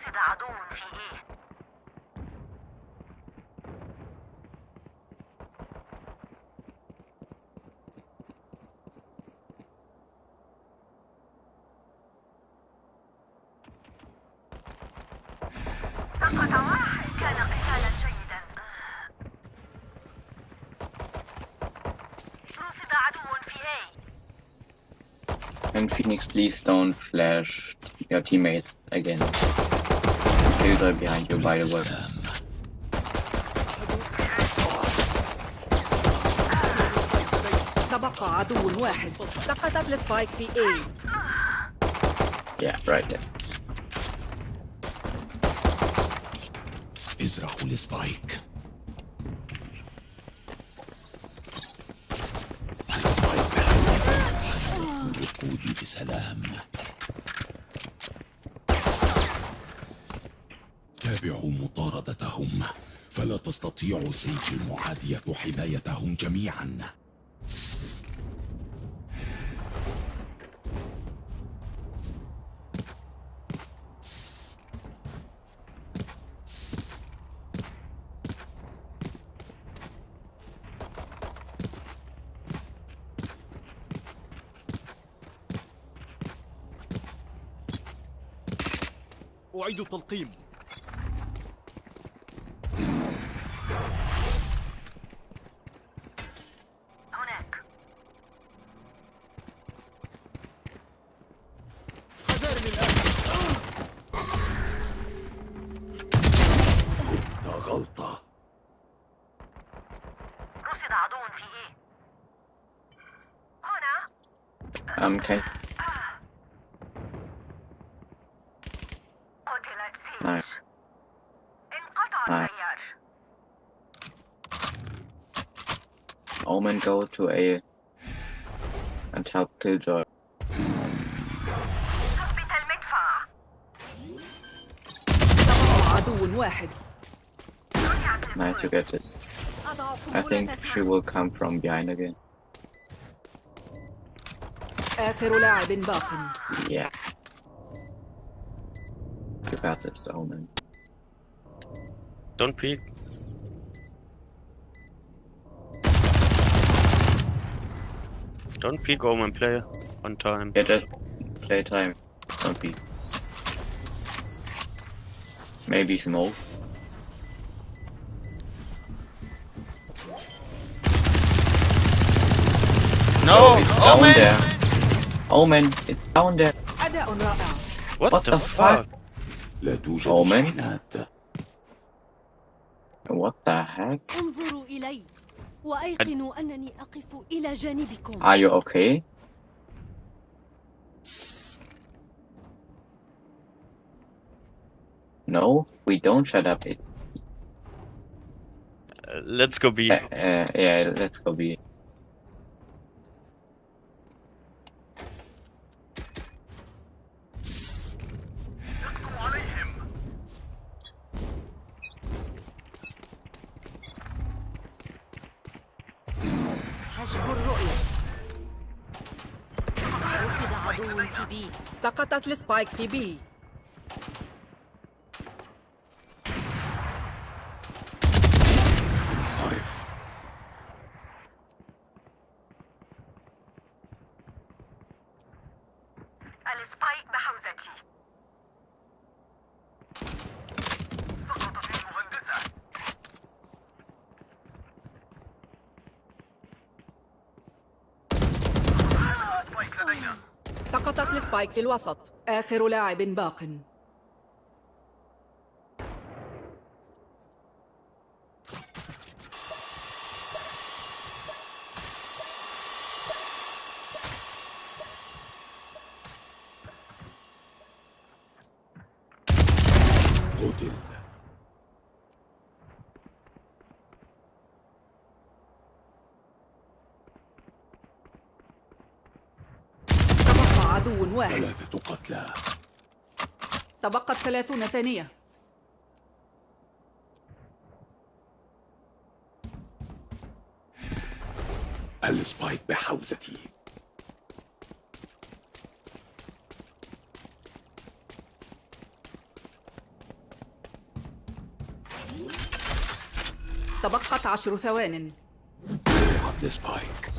رصد عدو في إيه And Phoenix, please don't flash your teammates again. Killjoy behind you, by the way. تبقى عدو واحد سقطت السبايك في A Yeah, right there. ازرعوا السبايك السبايك تستطيع سيج المعادية حمايتهم جميعا. أعيد التلقيم. Um, can قتلت سيج نعم. انقطع نعم. التيار Omen go to A and help Killjoy. ثبت المدفع تبقى عدو واحد رجعت Nice, you get it. أضع I think she will come from behind again. آخر لاعب باق Yeah. You got this, Omen. Don't peek. Don't peek Omen player. One time. Yeah, just play time. Don't be. Maybe smoke. No! it's down Omen! there. Omen, it's down there. أداء رائع What, What the, the fuck? لا توجد أومن؟ شحنات What the heck? انظروا إلي وأيقنوا أنني أقف إلى جانبكم Are you okay? No, we don't shut up. It, Uh, let's go B. uh, uh, yeah, let's go B. سقطت السبايك في بي انصرف ال spike بحوزتي سقطت المهندسة spike لدينا ال spike في الوسط. آخر لاعب باق. وثلاثون ثانية. ال spike بحوزتي. تبقت عشر ثوان. spike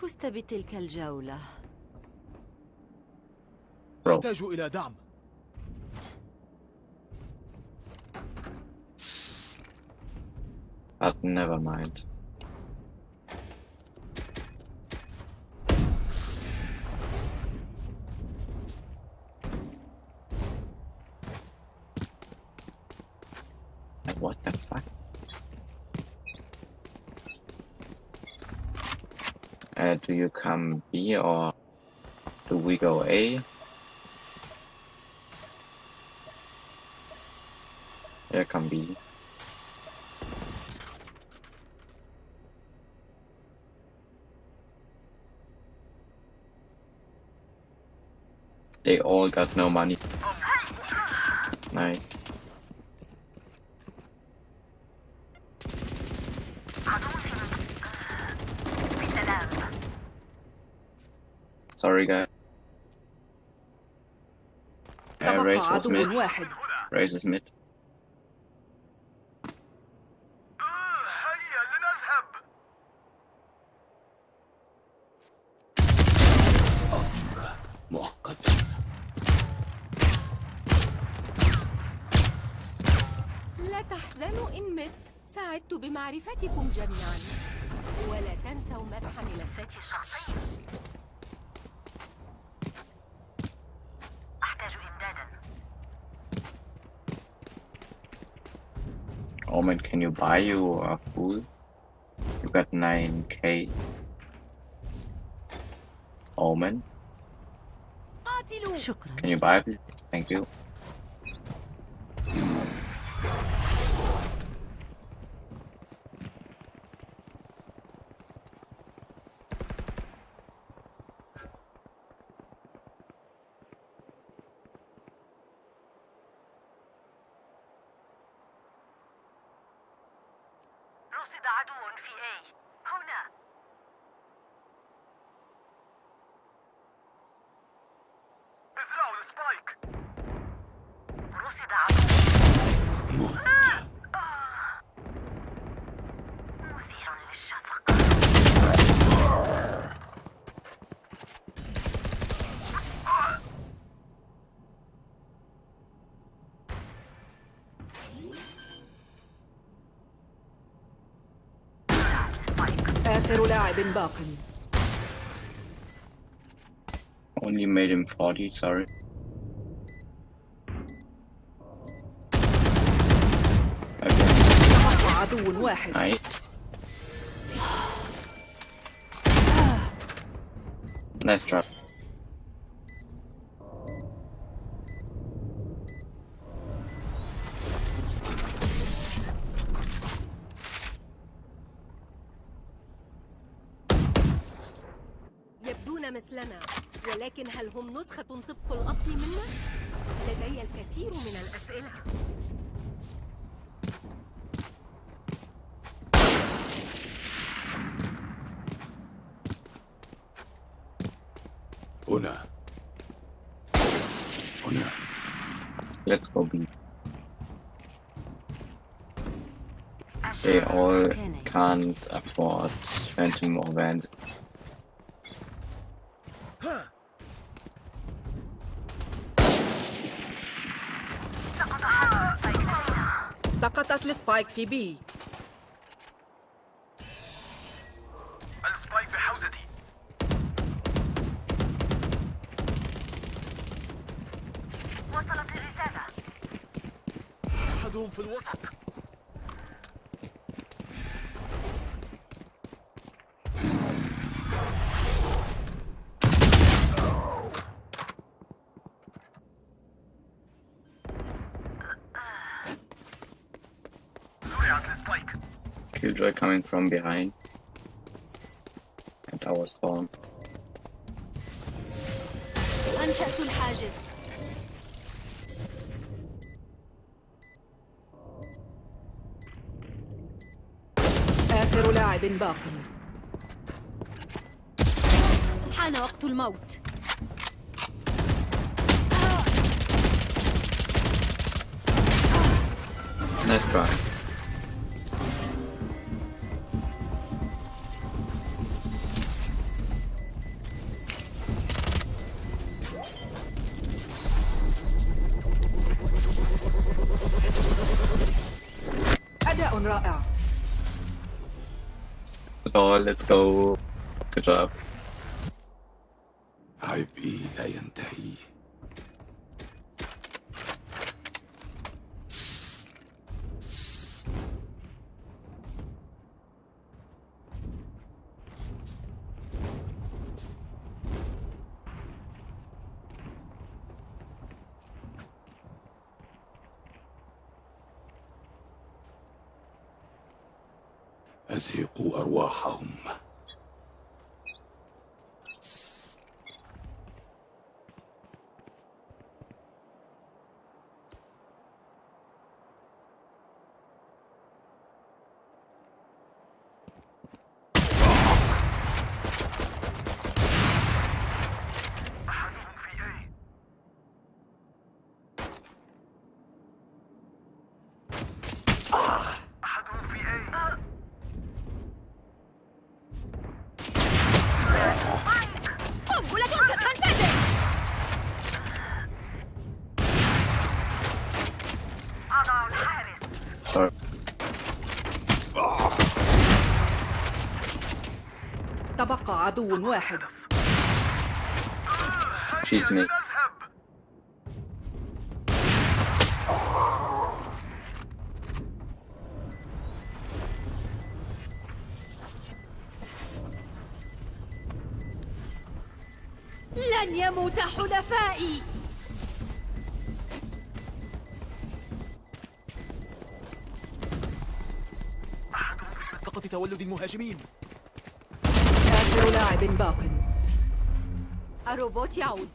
فزت بتلك الجولة. أحتاج إلى دعم But never mind. You come B or do we go A? Yeah, come B. They all got no money. Nice. Sorry, guys. Uh, تبقى race was عدو mid. واحد Race is mid. هيا لنذهب مؤقتا لا تحزنوا إن مت سعدت بمعرفتكم جميعا ولا تنسوا مسح ملفاتي الشخصية Moment, can you buy you a food? You got 9k. Omen? Can you buy it? Thank you. عدو آخر لاعب باق Only made him 40, sorry. Again, تبقى عدو واحد nice. Nice drop. نسخة طبق الأصل منا؟ لدي الكثير من الأسئلة هنا هنا Let's go B. They all can't afford Phantom or Vandal. سقطت ال spike في B. ال spike بحوزتي. وصلت الرسالة. أحدهم في الوسط. coming from behind. At our spawn. أنشأت الحاجز. آخر لاعب باق. حان وقت الموت. Nice try. Oh, let's go. Good job. عدو واحد. She's me. لن يموت حلفائي. منطقة تولد المهاجمين. لاعب باق الروبوت يعود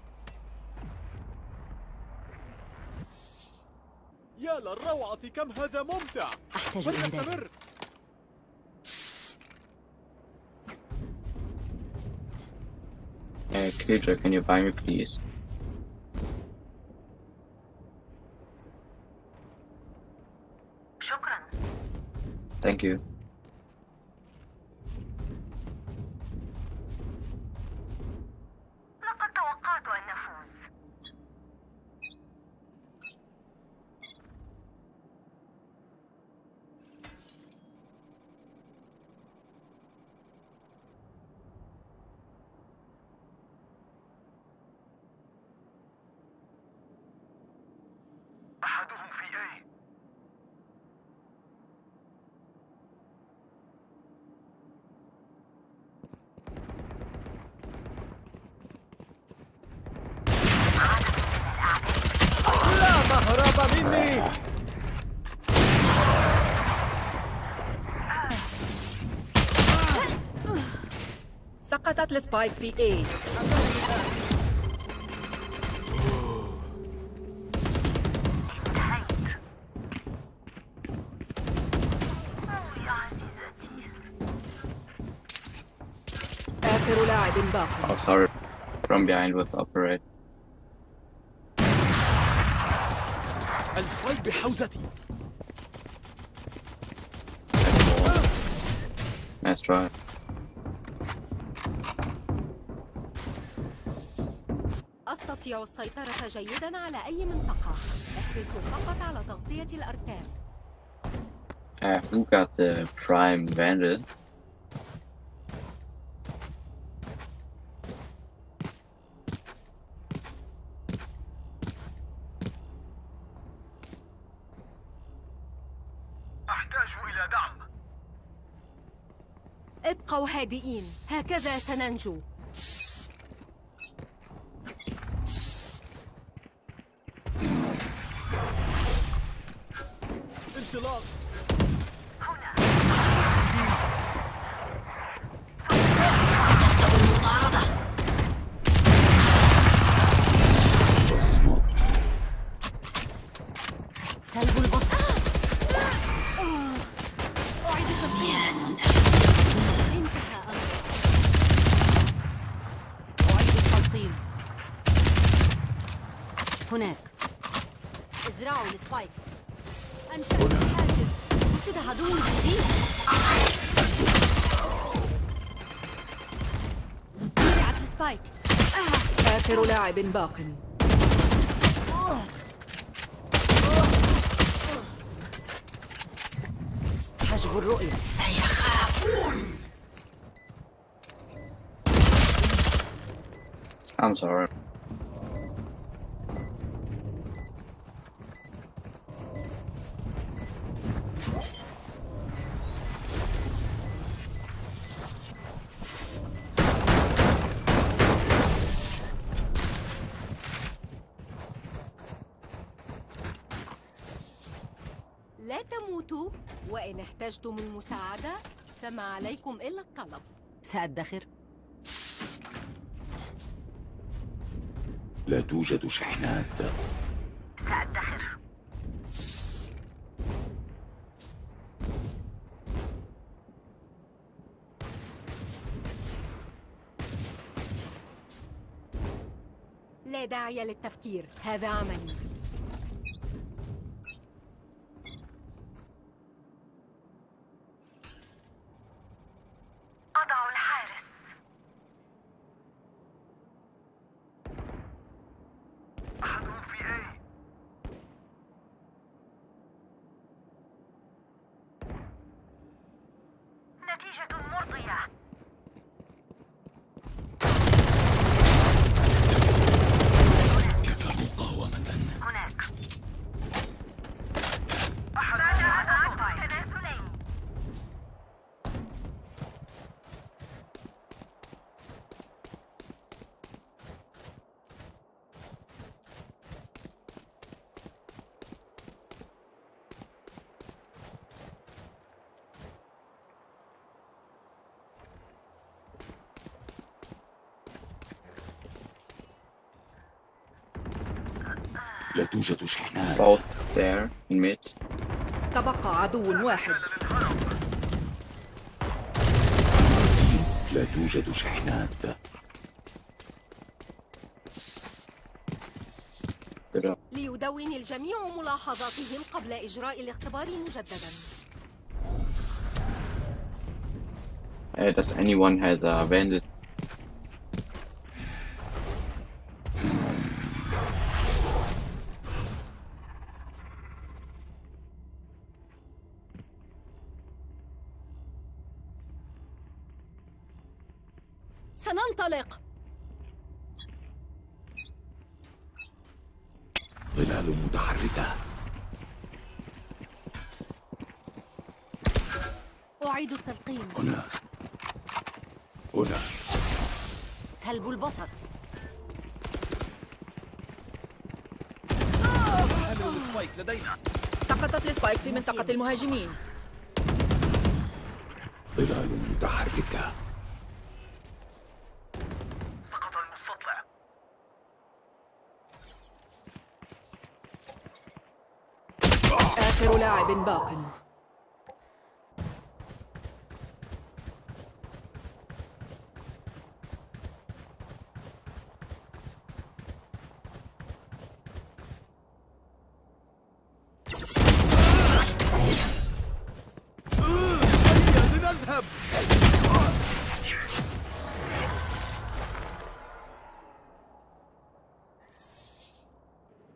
يا للروعة كم هذا ممتع. أحتاج فلنستمر Uh, Killjoy, can you buy me, please? شكرا. Thank you. لقد توقعت أن نفوز أحدهم في A لا مهرب مني سقطت السبايك في A أوه يا عزيزتي آخر لاعب باق Oh, sorry. From behind was operate. السبايك بحوزتي Nice try. أستطيع السيطرة جيدا على أي منطقة. احرصوا فقط على تغطية الأركان. Uh, who got the Prime Vandal? أحتاج إلى دعم. ابقوا هادئين. هكذا سننجو. هناك. ازرعوا ال spike أنشأت الحاجز وجد عدو جديد. وقعت ال spike آخر لاعب باق. حجب الرؤية. I'm sorry. لا تموتوا احتجتم المساعدة؟ فما عليكم إلا الطلب. سأدخر. لا توجد شحنات. سأدخر. لا داعي للتفكير. هذا عملي أضع الحارس أحدهم في A نتيجة مرضية كفى مقاومة هناك راجع تنازلين لا توجد شحنات Both there in mid. تبقى عدو واحد لا توجد شحنات. ليدون الجميع ملاحظاتهم قبل إجراء الاختبار مجددا does anyone has a bandit? سننطلق ظلال متحركة. أعيد التلقيم هنا. هنا. سلب البصر. حلو ال spike لدينا؟ سقطت ال spike في منطقة المهاجمين ظلال متحركة سقط المستطلع آخر لاعب باق.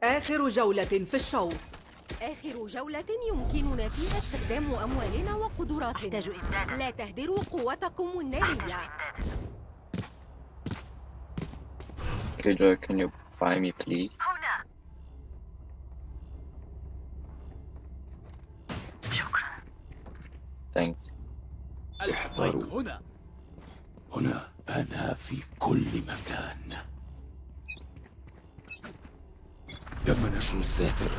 آخر جولة في الشوط. آخر جولة يمكننا فيها استخدام أموالنا وقدراتنا أحتاج إمدادا. لا تهدروا قوتكم النارية Killjoy, can you buy me, please? هنا شكرا Thanks. احذروا. هنا هنا أنا في كل مكان تم نشر الساتر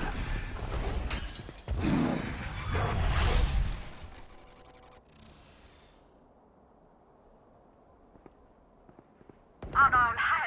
أضع الحارس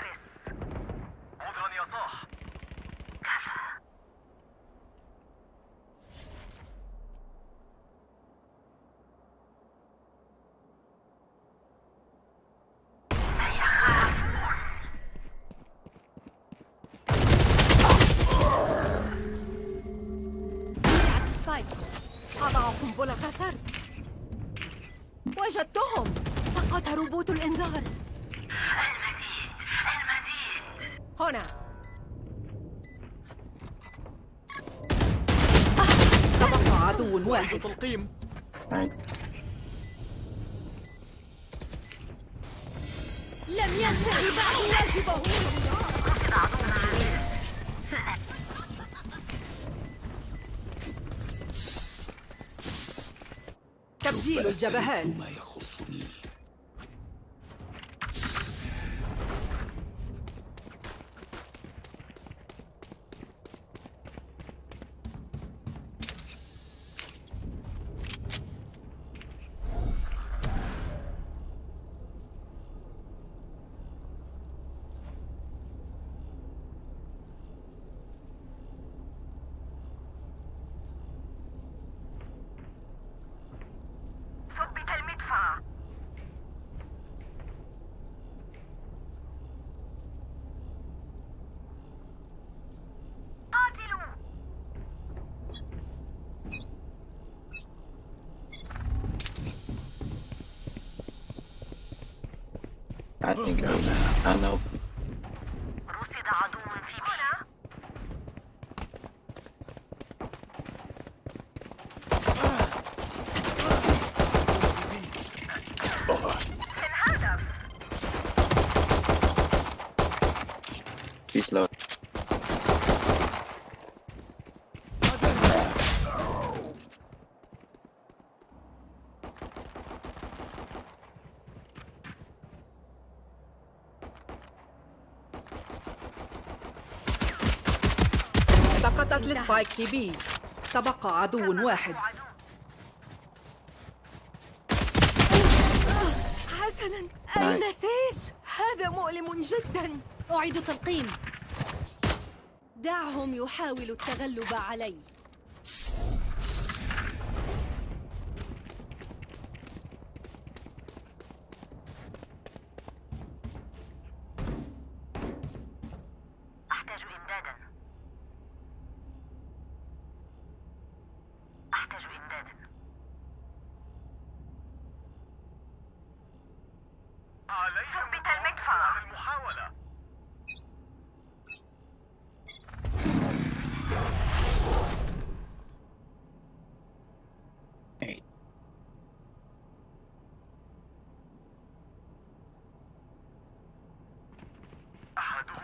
تبديل I think I know. Know. ال spike في B تبقى عدو واحد. حسنا nice. النسيج. هذا مؤلم جدا. أعيد التلقيم دعهم يحاولوا التغلب علي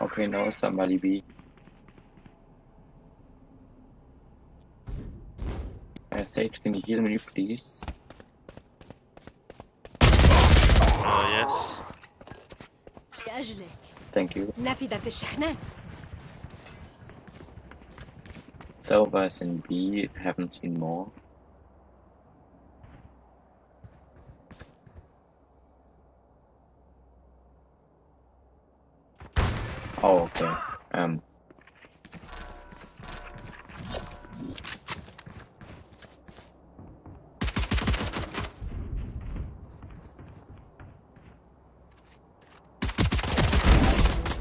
Okay, now somebody be. Uh, Sage, can you heal me, please? Uh, yes. لأجلك Thank you. نفدت الشحنات Silvers in B, haven't seen more.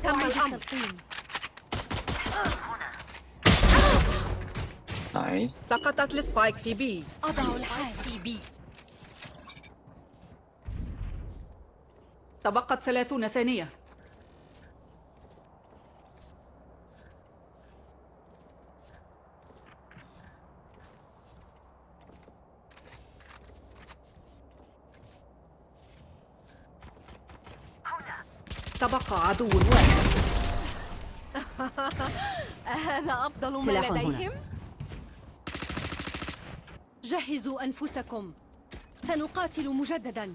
تم nice. سقطت السبايك في بي أضع الحارس تبقت ثلاثون ثانية. تبقى عدو واحد هذا أفضل ما سلاح هنا. لديهم؟ جهزوا أنفسكم سنقاتل مجددا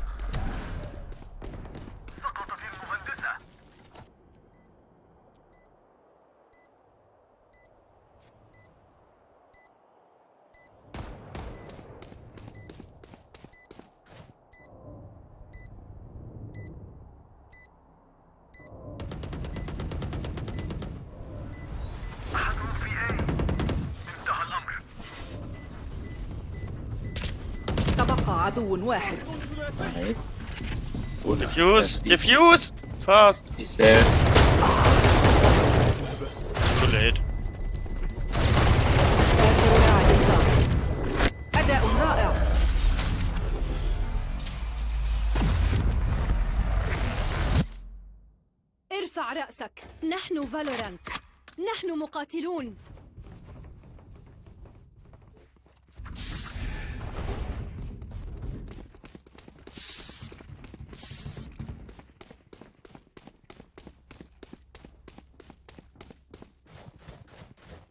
واحد. آخر لاعب باق أداء رائع ارفع رأسك. نحن فالورانت. نحن مقاتلون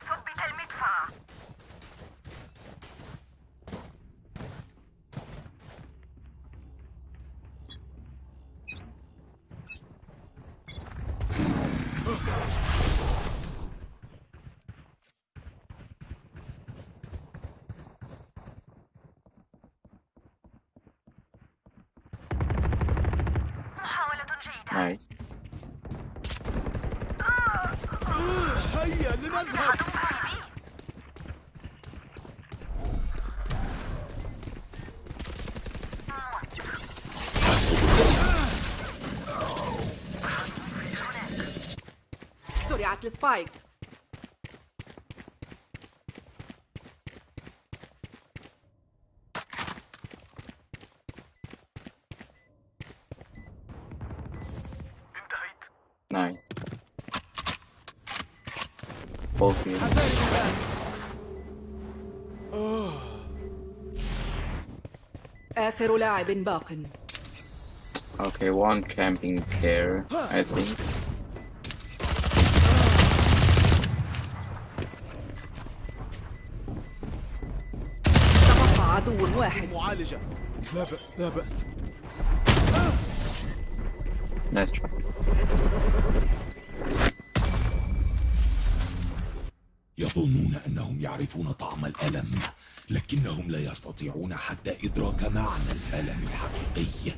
ثبت المدفع محاولة جيدة Nice. هيا لنذهب عدو في بي زرعت السبايك انتهيت. Both here. آخر لاعب باق Okay, one camping there, I think. عدو واحد. معالجة. لا بأس لا بأس. try. يظنون أنهم يعرفون طعم الألم لكنهم لا يستطيعون حتى إدراك معنى الألم الحقيقي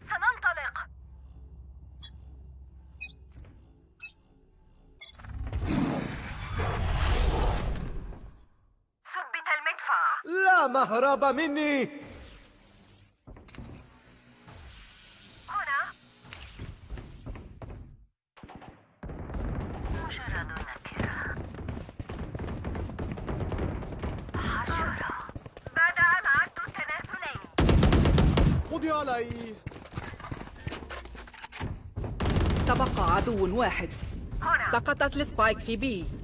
سننطلق ثبت المدفع لا مهرب مني. هنا. مجرد نكرة حشرة. بدأ العد التنازلي قضي علي. تبقى عدو واحد. هنا. سقطت السبايك في بي.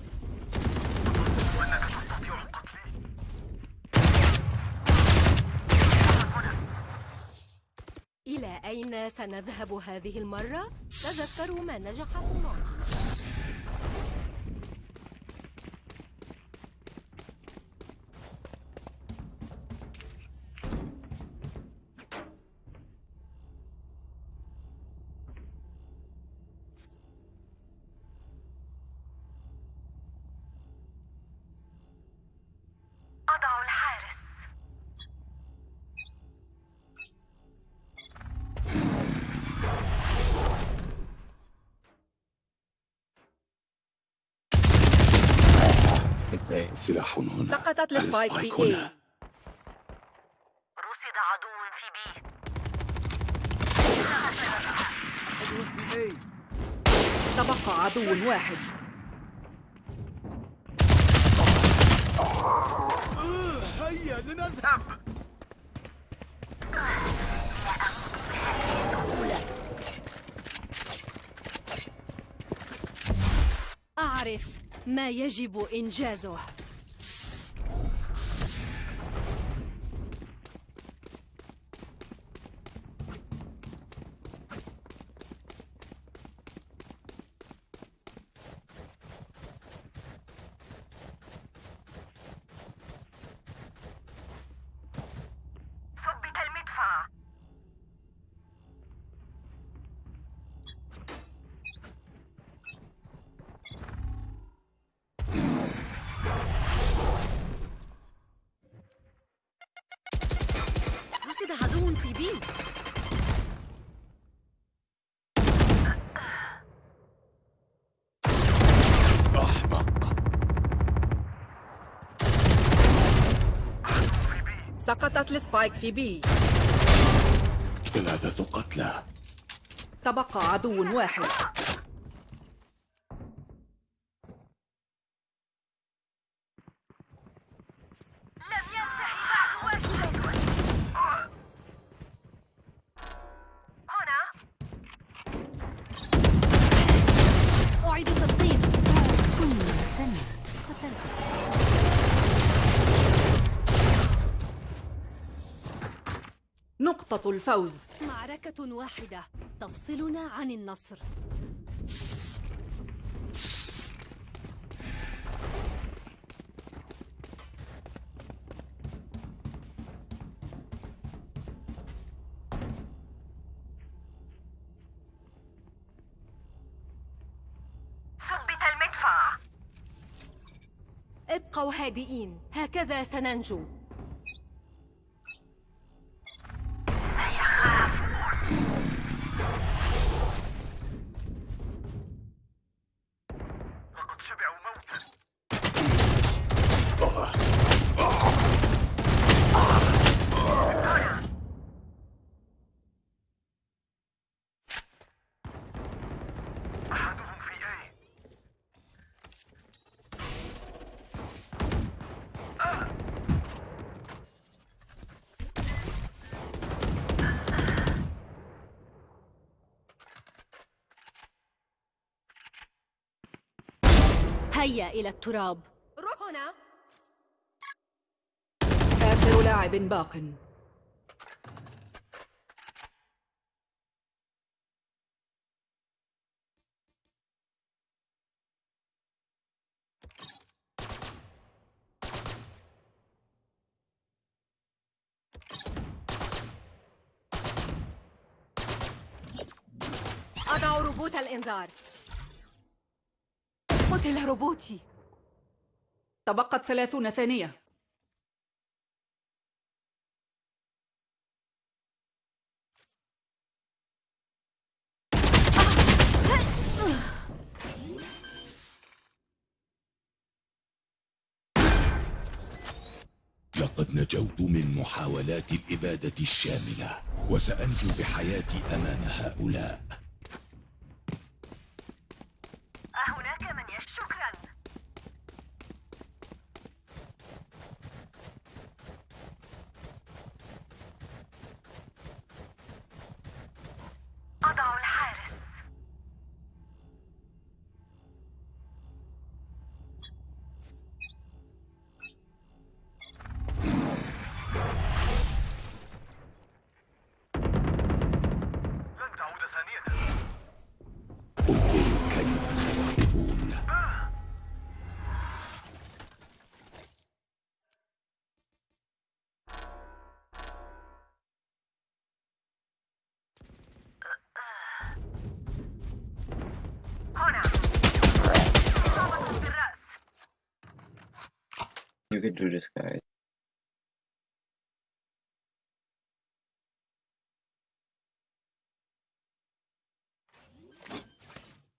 سنذهب هذه المرة؟ تذكروا ما نجح في الماضي سلاح هنا. سقطت السبايك في A رصد عدو في بي. في A تبقى عدو واحد. هيا لنذهب أعرف. ما يجب إنجازه. سقطت السبايك في بي. ثلاثة قتلى. تبقى عدو واحد. الفوز. معركة واحدة. تفصلنا عن النصر. ثبت المدفع. ابقوا هادئين. هكذا سننجو. هيا إلى التراب. هنا. آخر لاعب باق. أضع روبوت الإنذار. قتل روبوتي تبقت ثلاثون ثانية. لقد نجوت من محاولات الإبادة الشاملة وسأنجو بحياتي أمام هؤلاء. You can do this, guys.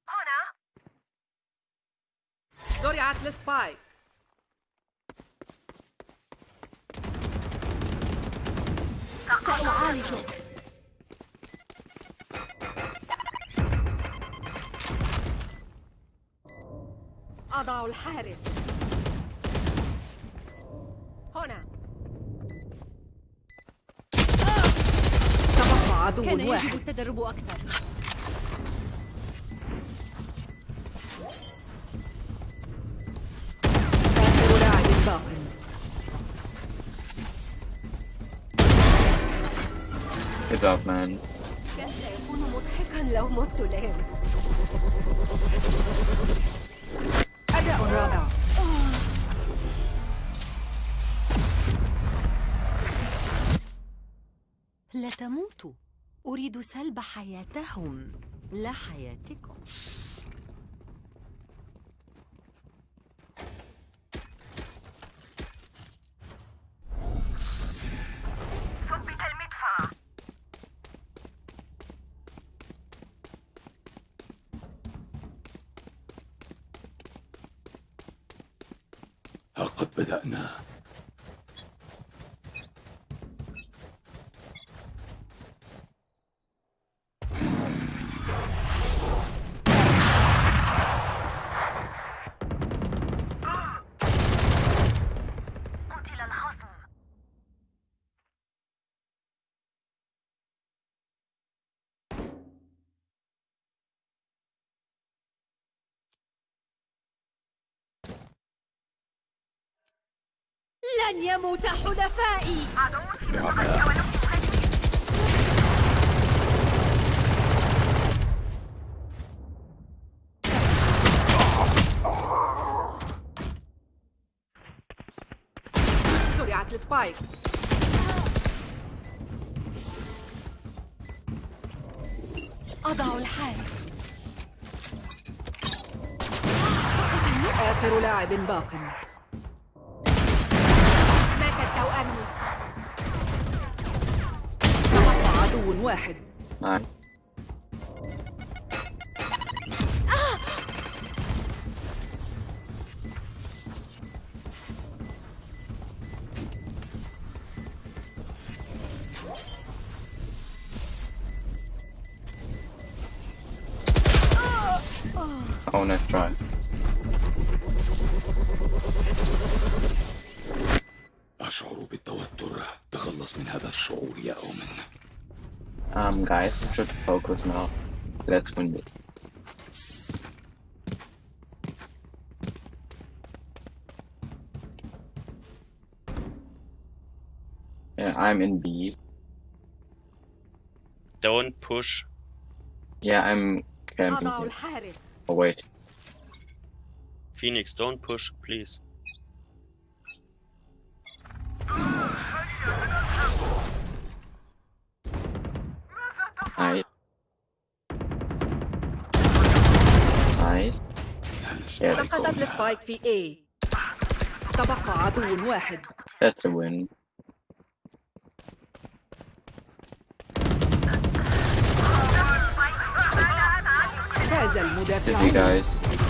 هنا زرعت السبايك سأعالجك أضع الحارس هنا. تبقى عدو كان يجب واحد التدرب أكثر. آخر لاعب باق. Good job, man. كان سيكون مضحكا لو مت الآن أداء رائع. لا تموتوا أريد سلب حياتهم. لا حياتكم. ثبت المدفع. ها قد بدأنا. لن يموت حلفائي. زرعت السبايك. أضع الحارس. آخر لاعب باق. تبقى عدو واحد Nice. Oh, nice try. focus now. Let's win it. Yeah, I'm in B. Don't push. Yeah, I'm camping here. Oh wait. Phoenix, don't push, please. السبايك في A تبقى عدو واحد That's a win. فاز المدافعون.